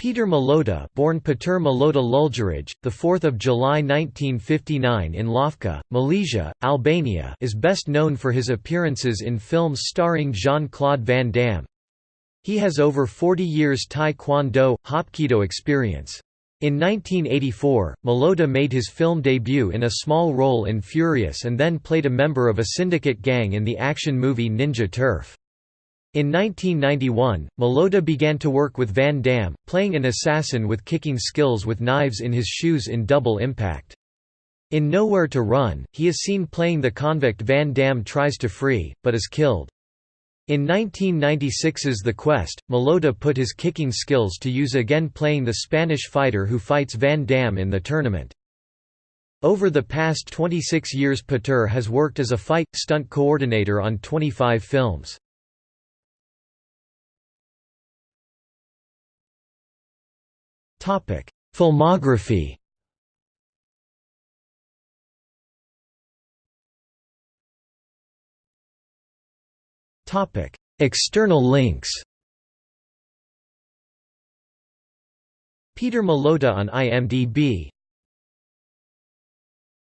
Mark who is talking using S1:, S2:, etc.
S1: Peter Malota, born Peter Malota Lulgeraj, the 4th of July 1959 in Lofka, Malësia, Albania, is best known for his appearances in films starring Jean-Claude Van Damme. He has over 40 years Taekwondo Kwon Do, Hapkido experience. In 1984, Malota made his film debut in a small role in Furious and then played a member of a syndicate gang in the action movie Ninja Turf. In 1991, Malota began to work with Van Damme, playing an assassin with kicking skills with knives in his shoes in Double Impact. In Nowhere to Run, he is seen playing the convict Van Damme tries to free, but is killed. In 1996's The Quest, Malota put his kicking skills to use again playing the Spanish fighter who fights Van Damme in the tournament. Over the past 26 years Peter has worked as a fight, stunt coordinator on 25 films. Filmography. Topic: External links. Peter Malota on IMDb